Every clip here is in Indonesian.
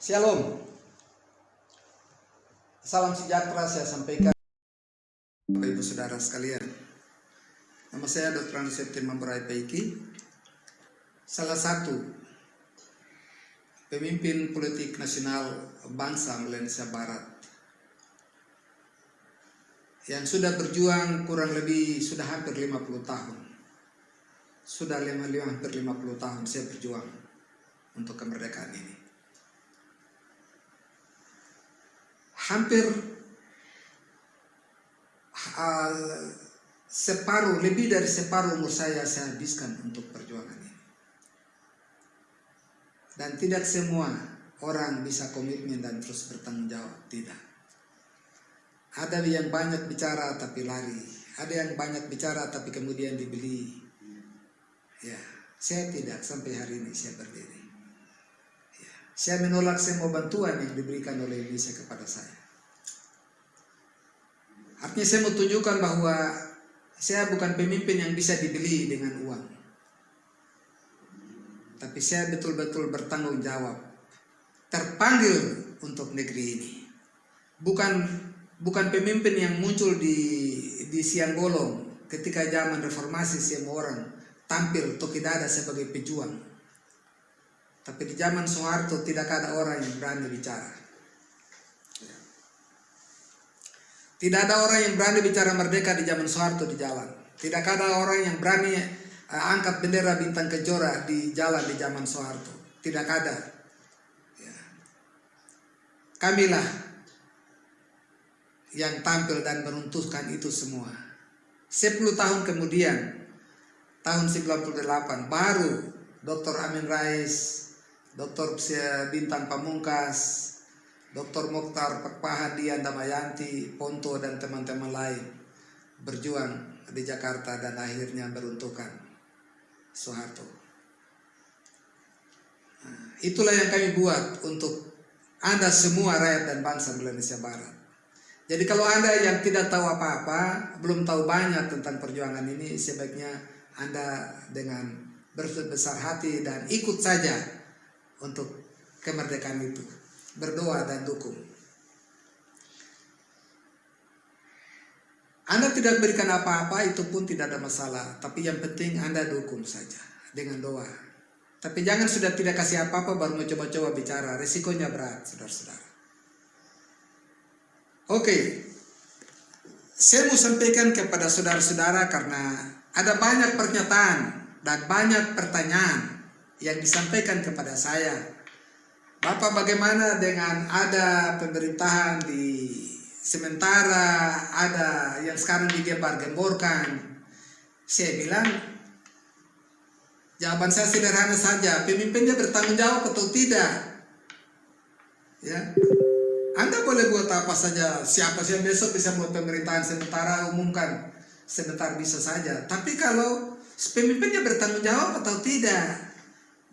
Shalom. Salam sejahtera saya sampaikan Bapak Ibu Saudara sekalian. Nama saya Dr. Andi Septima Berai Paiki. Salah satu pemimpin politik nasional bangsa Malaysia Barat yang sudah berjuang kurang lebih sudah hampir 50 tahun. Sudah lima, lima, hampir 50 tahun saya berjuang untuk kemerdekaan ini. Hampir uh, separuh lebih dari separuh umur saya saya habiskan untuk perjuangan ini. Dan tidak semua orang bisa komitmen dan terus bertanggung jawab tidak. Ada yang banyak bicara tapi lari. Ada yang banyak bicara tapi kemudian dibeli. Ya saya tidak sampai hari ini saya berdiri saya menolak semua bantuan yang diberikan oleh Indonesia kepada saya Artinya saya mau tunjukkan bahwa saya bukan pemimpin yang bisa dibeli dengan uang. Tapi saya betul-betul bertanggung jawab. Terpanggil untuk negeri ini. Bukan bukan pemimpin yang muncul di di siang bolong ketika zaman reformasi semua orang tampil Tokidada sebagai pejuang. Tapi di zaman Soeharto tidak ada orang yang berani bicara. Tidak ada orang yang berani bicara merdeka di zaman Soeharto di jalan. Tidak ada orang yang berani uh, angkat bendera bintang kejora di jalan di zaman Soeharto. Tidak ada. Ya. Kamilah yang tampil dan meruntuhkan itu semua. 10 tahun kemudian, tahun 98, baru Dr. Amin Rais, Dr. Bintang Pamungkas, Dr. Mokhtar Pahadian Damayanti, Ponto dan teman-teman lain berjuang di Jakarta dan akhirnya beruntukan Soeharto. Nah, itulah yang kami buat untuk Anda semua rakyat dan bangsa Indonesia Barat. Jadi kalau Anda yang tidak tahu apa-apa, belum tahu banyak tentang perjuangan ini, sebaiknya Anda dengan berbesar hati dan ikut saja untuk kemerdekaan itu berdoa dan dukung. Anda tidak berikan apa-apa itu pun tidak ada masalah, tapi yang penting Anda dukung saja dengan doa. Tapi jangan sudah tidak kasih apa-apa baru mau coba-coba bicara, resikonya berat, saudara-saudara. Oke, saya mau sampaikan kepada saudara-saudara karena ada banyak pernyataan dan banyak pertanyaan yang disampaikan kepada saya. Bapak bagaimana dengan ada pemerintahan di sementara ada yang sekarang digembar-gemborkan saya bilang jawaban saya sederhana saja pemimpinnya bertanggung jawab atau tidak? Ya. Anda boleh buat apa saja siapa sih yang besok bisa buat pemerintahan sementara umumkan sebentar bisa saja. Tapi kalau pemimpinnya bertanggung jawab atau tidak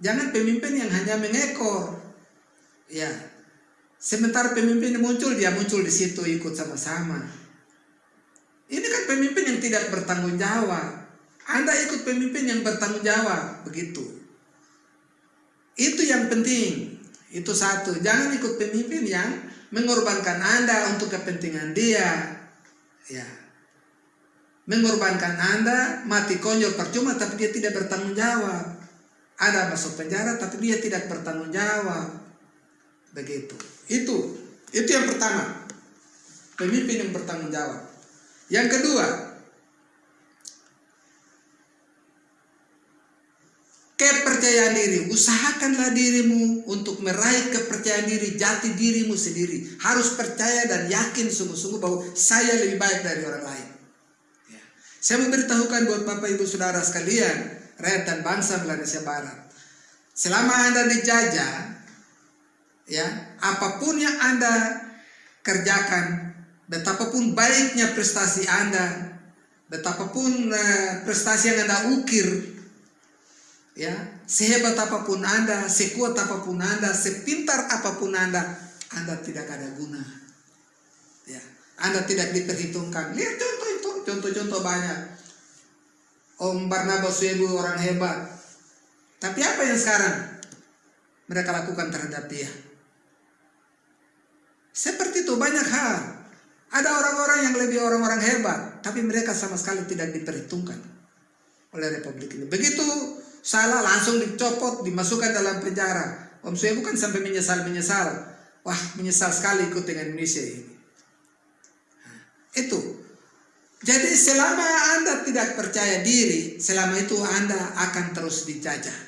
jangan pemimpin yang hanya mengekor Ya. Sementara pemimpin muncul, dia muncul di situ ikut sama-sama. Ini kan pemimpin yang tidak bertanggung jawab. Anda ikut pemimpin yang bertanggung jawab, begitu. Itu yang penting. Itu satu. Jangan ikut pemimpin yang mengorbankan Anda untuk kepentingan dia. Ya. Mengorbankan Anda, mati konyol percuma tapi dia tidak bertanggung jawab. Ada masuk penjara tapi dia tidak bertanggung jawab. Begitu. Itu itu yang pertama. Pemimpin yang bertanggung jawab. Yang kedua, kepercayaan diri. Usahakanlah dirimu untuk meraih kepercayaan diri, jati dirimu sendiri. Harus percaya dan yakin sungguh-sungguh bahwa saya lebih baik dari orang lain. Ya. Saya memberitahukan buat Bapak Ibu Saudara sekalian, rakyat dan bangsa Indonesia Barat. Selama Anda dijajah, ya apa pun yang anda kerjakan betapapun baiknya prestasi anda betapapun uh, prestasi yang anda ukir ya sehebat apa pun anda sekuat apa pun anda sepintar apa pun anda anda tidak ada guna. Ya anda tidak diperhitungkan. Lihat contoh itu contoh-contoh banyak Om Barnabas Webu orang hebat tapi apa yang sekarang mereka lakukan terhadap dia Seperti itu banyak hal. Ada orang-orang yang lebih orang-orang hebat, tapi mereka sama sekali tidak diperhitungkan oleh Republik ini. Begitu salah langsung dicopot, dimasukkan dalam penjara. Om Sue bukan sampai menyesal-menyesal. Wah, menyesal sekali ikut dengan Indonesia ini. Nah, itu. Jadi selama Anda tidak percaya diri, selama itu Anda akan terus dijajah.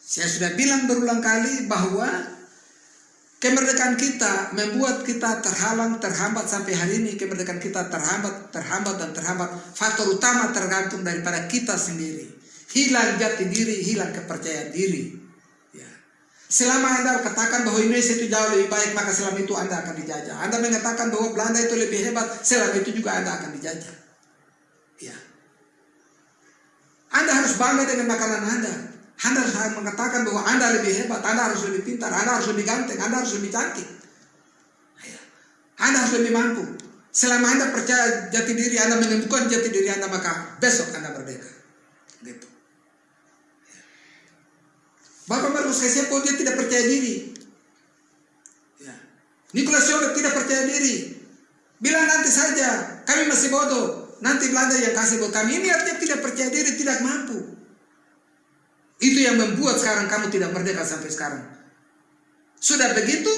Saya sudah bilang berulang kali bahwa kemerdekaan kita membuat kita terhalang, terhambat sampai hari ini. Kemerdekaan kita terhambat, terhambat, dan terhambat. Faktor utama tergantung daripada kita sendiri. Hilang jati diri, hilang kepercayaan diri. Selama Anda katakan bahwa Indonesia itu jauh lebih baik, maka selama itu Anda akan dijajah. Anda mengatakan bahwa Belanda itu lebih hebat, selama itu juga Anda akan dijajah. Ya. Anda harus bangga dengan makanan Anda. Anda harus mengatakan bahwa Anda lebih hebat, Anda harus lebih pintar, Anda harus lebih ganteng, Anda harus lebih cantik. Ya. Anda harus lebih mampu. Selama Anda percaya jati diri Anda menemukan jati diri Anda, maka besok Anda merdeka. Gitu. Bapak Markus Kesepo dia tidak percaya diri. Ya. Nicholas tidak percaya diri. Bilang nanti saja, kami masih bodoh. Nanti Belanda yang kasih buat kami. Ini artinya tidak percaya diri, tidak mampu. Itu yang membuat sekarang kamu tidak merdeka sampai sekarang. Sudah begitu,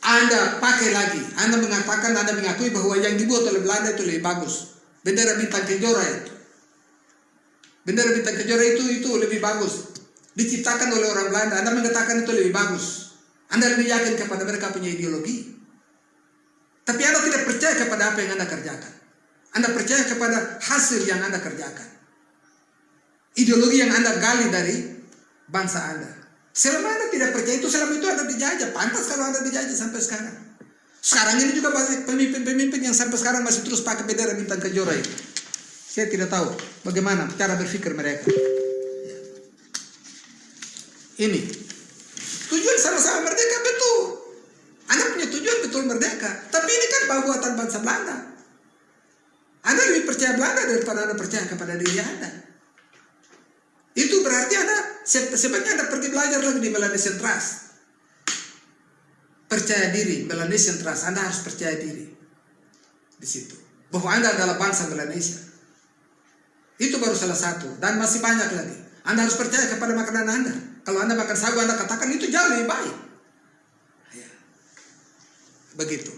Anda pakai lagi. Anda mengatakan, Anda mengakui bahwa yang dibuat oleh Belanda itu lebih bagus. Bendera bintang kejora itu. Bendera bintang kejora itu itu lebih bagus. Diciptakan oleh orang Belanda. Anda mengatakan itu lebih bagus. Anda lebih yakin kepada mereka punya ideologi. Tapi Anda tidak percaya kepada apa yang Anda kerjakan. Anda percaya kepada hasil yang Anda kerjakan ideologi yang Anda gali dari bangsa Anda. Selama Anda tidak percaya itu, selama itu Anda dijajah. Pantas kalau Anda dijajah sampai sekarang. Sekarang ini juga banyak pemimpin-pemimpin yang sampai sekarang masih terus pakai bendera bintang kejora itu. Saya tidak tahu bagaimana cara berpikir mereka. Ini. Tujuan sama-sama merdeka betul. Anda punya tujuan betul merdeka. Tapi ini kan buatan bangsa Belanda. Anda lebih percaya Belanda daripada Anda percaya kepada diri Anda. Itu berarti Anda sebaiknya Anda pergi belajar lagi di Melanesian Trust. Percaya diri, Melanesian Trust. Anda harus percaya diri di situ. Bahwa Anda adalah bangsa Melanesia. Itu baru salah satu. Dan masih banyak lagi. Anda harus percaya kepada makanan Anda. Kalau Anda makan sagu, Anda katakan itu jauh lebih baik. Ya. Begitu.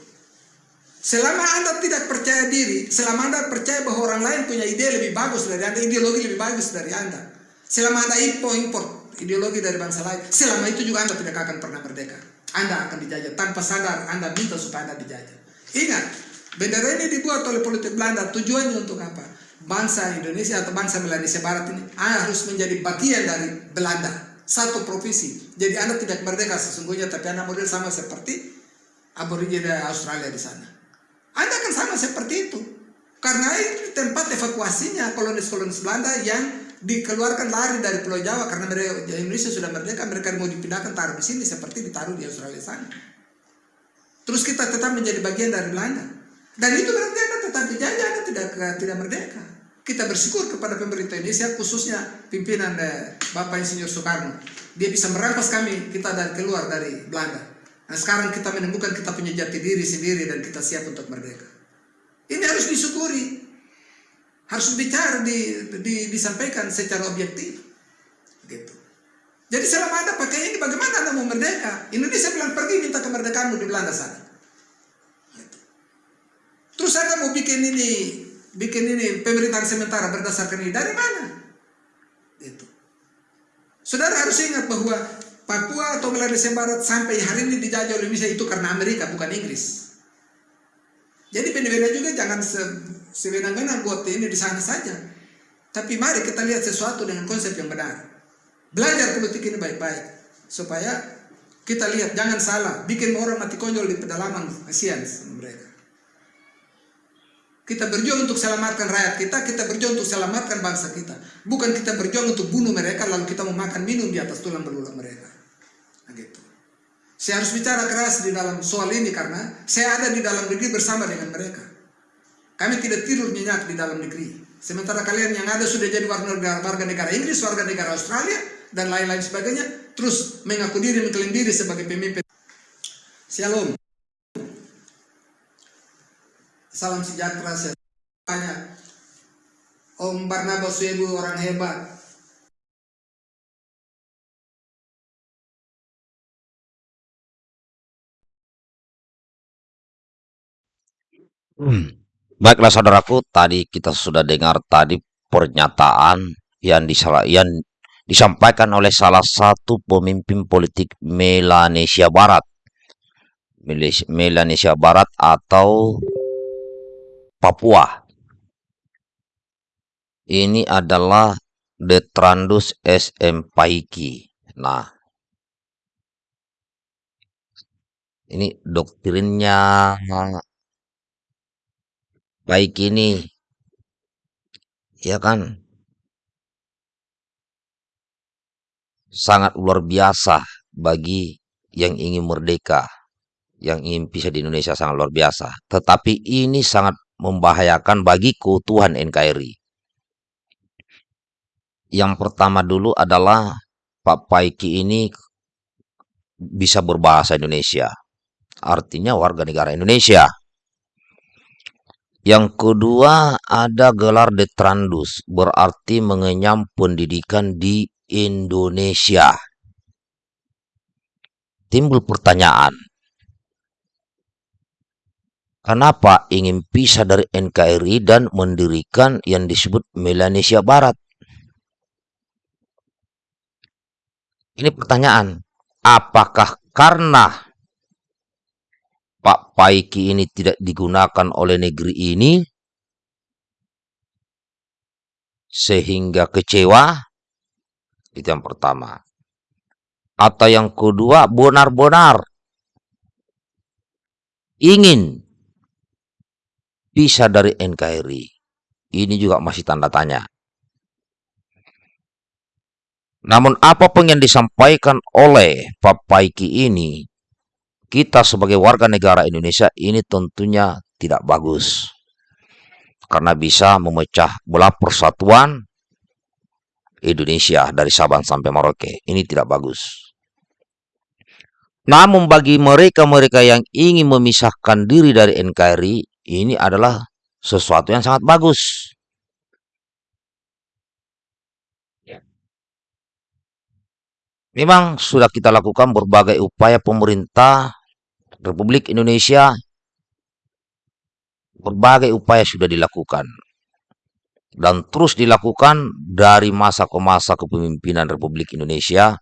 Selama Anda tidak percaya diri, selama Anda percaya bahwa orang lain punya ide lebih bagus dari Anda, ideologi lebih bagus dari Anda, Selama Anda impor, impor ideologi dari bangsa lain, selama itu juga Anda tidak akan pernah merdeka. Anda akan dijajah. Tanpa sadar Anda minta supaya Anda dijajah. Ingat, bendera ini dibuat oleh politik Belanda. Tujuannya untuk apa? Bangsa Indonesia atau bangsa Melanesia Barat ini harus menjadi bagian dari Belanda. Satu provinsi. Jadi Anda tidak merdeka sesungguhnya, tapi Anda model sama seperti aborigin Australia di sana. Anda akan sama seperti itu. Karena ini tempat evakuasinya kolonis-kolonis Belanda yang dikeluarkan lari dari Pulau Jawa karena mereka Indonesia sudah merdeka mereka mau dipindahkan taruh di sini seperti ditaruh di Australia sana. Terus kita tetap menjadi bagian dari Belanda. Dan itu berarti Anda tetap dijajah, Anda tidak tidak merdeka. Kita bersyukur kepada pemerintah Indonesia khususnya pimpinan eh, Bapak Insinyur Soekarno. Dia bisa merampas kami kita dari keluar dari Belanda. Nah sekarang kita menemukan kita punya jati diri sendiri dan kita siap untuk merdeka. Ini harus disyukuri harus bicara di, di, disampaikan secara objektif gitu jadi selama anda pakai ini bagaimana anda mau merdeka Indonesia bilang pergi minta kemerdekaanmu di Belanda sana. Terus anda mau bikin ini bikin ini pemerintahan sementara berdasarkan ini dari mana itu saudara harus ingat bahwa Papua atau Melanesia Barat sampai hari ini dijajah oleh Indonesia itu karena Amerika bukan Inggris jadi benar-benar juga jangan se sebenarnya buat ini di sana saja. Tapi mari kita lihat sesuatu dengan konsep yang benar. Belajar politik ini baik-baik. Supaya kita lihat, jangan salah. Bikin orang mati konyol di pedalaman, kasihan mereka. Kita berjuang untuk selamatkan rakyat kita, kita berjuang untuk selamatkan bangsa kita. Bukan kita berjuang untuk bunuh mereka, lalu kita mau makan minum di atas tulang belulang mereka. Nah, gitu. Saya harus bicara keras di dalam soal ini karena saya ada di dalam negeri bersama dengan mereka. Kami tidak tidur nyenyak di dalam negeri. Sementara kalian yang ada sudah jadi warga negara, warga negara Inggris, warga negara Australia, dan lain-lain sebagainya, terus mengaku diri, mengklaim diri sebagai pemimpin. Shalom. Salam sejahtera banyak. Om Barnabas Webu orang hebat. Hmm. Baiklah saudaraku, tadi kita sudah dengar tadi pernyataan yang, disalah, yang disampaikan oleh salah satu pemimpin politik Melanesia Barat. Melanesia Barat atau Papua. Ini adalah Detrandus SM Paiki. Nah, ini doktrinnya baik ini. Ya kan? Sangat luar biasa bagi yang ingin merdeka yang ingin pisah di Indonesia sangat luar biasa. Tetapi ini sangat membahayakan bagi keutuhan NKRI. Yang pertama dulu adalah Pak Paiki ini bisa berbahasa Indonesia. Artinya warga negara Indonesia. Yang kedua ada gelar detrandus, berarti mengenyam pendidikan di Indonesia. Timbul pertanyaan, Kenapa ingin pisah dari NKRI dan mendirikan yang disebut Melanesia Barat? Ini pertanyaan, apakah karena Pak Paiki ini tidak digunakan oleh negeri ini sehingga kecewa? Itu yang pertama. Atau yang kedua, benar-benar ingin bisa dari NKRI? Ini juga masih tanda tanya. Namun apa pun yang disampaikan oleh Pak Paiki ini, kita sebagai warga negara Indonesia ini tentunya tidak bagus. Karena bisa memecah belah persatuan Indonesia dari Sabang sampai Merauke. Ini tidak bagus. Namun bagi mereka-mereka yang ingin memisahkan diri dari NKRI, ini adalah sesuatu yang sangat bagus. Ya. Memang sudah kita lakukan berbagai upaya pemerintah Republik Indonesia, berbagai upaya sudah dilakukan dan terus dilakukan dari masa ke masa kepemimpinan Republik Indonesia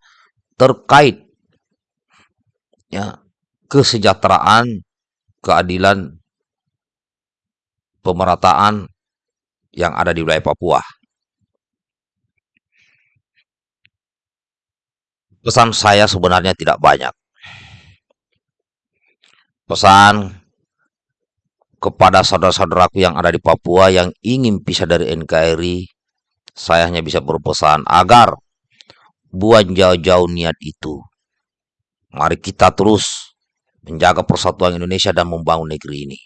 terkait ya kesejahteraan, keadilan pemerataan yang ada di wilayah Papua. Pesan saya sebenarnya tidak banyak. Pesan kepada saudara-saudaraku yang ada di Papua yang ingin pisah dari NKRI, saya hanya bisa berpesan agar buat jauh-jauh niat itu. Mari kita terus menjaga persatuan Indonesia dan membangun negeri ini.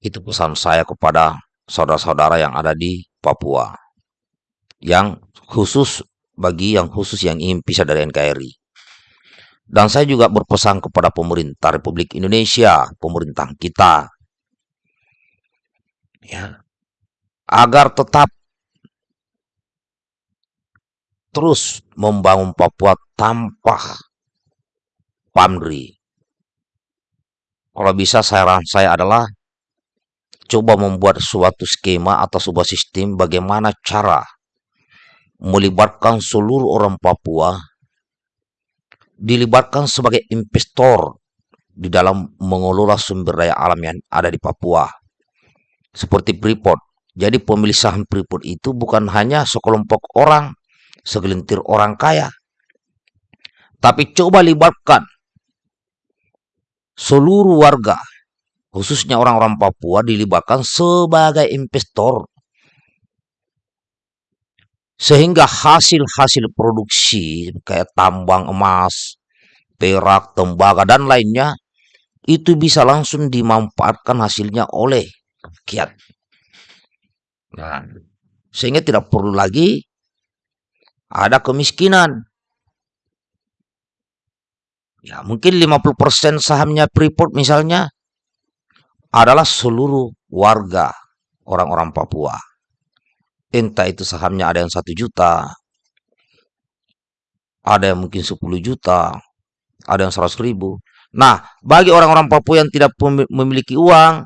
Itu pesan saya kepada saudara-saudara yang ada di Papua. Yang khusus bagi yang khusus yang ingin pisah dari NKRI. Dan saya juga berpesan kepada pemerintah Republik Indonesia, pemerintah kita, ya, agar tetap terus membangun Papua tanpa pamri. Kalau bisa saran saya adalah coba membuat suatu skema atau sebuah sistem bagaimana cara melibatkan seluruh orang Papua dilibatkan sebagai investor di dalam mengelola sumber daya alam yang ada di Papua seperti Freeport. Jadi pemilik saham Freeport itu bukan hanya sekelompok orang, segelintir orang kaya, tapi coba libatkan seluruh warga khususnya orang-orang Papua dilibatkan sebagai investor sehingga hasil-hasil produksi kayak tambang emas, perak, tembaga dan lainnya itu bisa langsung dimanfaatkan hasilnya oleh rakyat. Nah, sehingga tidak perlu lagi ada kemiskinan. Ya, mungkin 50% sahamnya Freeport misalnya adalah seluruh warga orang-orang Papua. Entah itu sahamnya ada yang satu juta, ada yang mungkin 10 juta, ada yang 100 ribu. Nah, bagi orang-orang Papua yang tidak memiliki uang,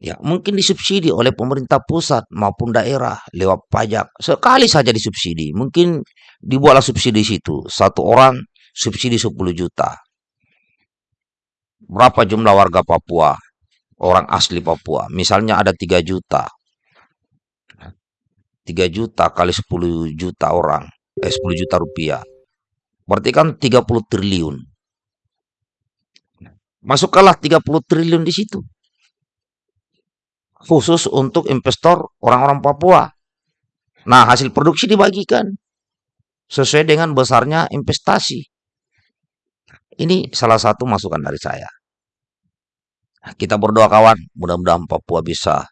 ya mungkin disubsidi oleh pemerintah pusat maupun daerah lewat pajak. Sekali saja disubsidi, mungkin dibuatlah subsidi situ. Satu orang subsidi 10 juta. Berapa jumlah warga Papua? Orang asli Papua. Misalnya ada 3 juta. 3 juta kali 10 juta orang. Eh, 10 juta rupiah. Berarti kan 30 triliun. Masukkanlah 30 triliun di situ. Khusus untuk investor orang-orang Papua. Nah, hasil produksi dibagikan sesuai dengan besarnya investasi. Ini salah satu masukan dari saya. Kita berdoa kawan, mudah-mudahan Papua bisa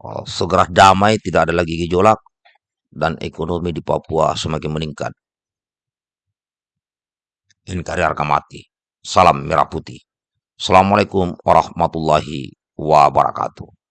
oh, segera damai, tidak ada lagi gejolak, dan ekonomi di Papua semakin meningkat. Inkari harga mati. Salam merah putih. Assalamualaikum warahmatullahi wabarakatuh.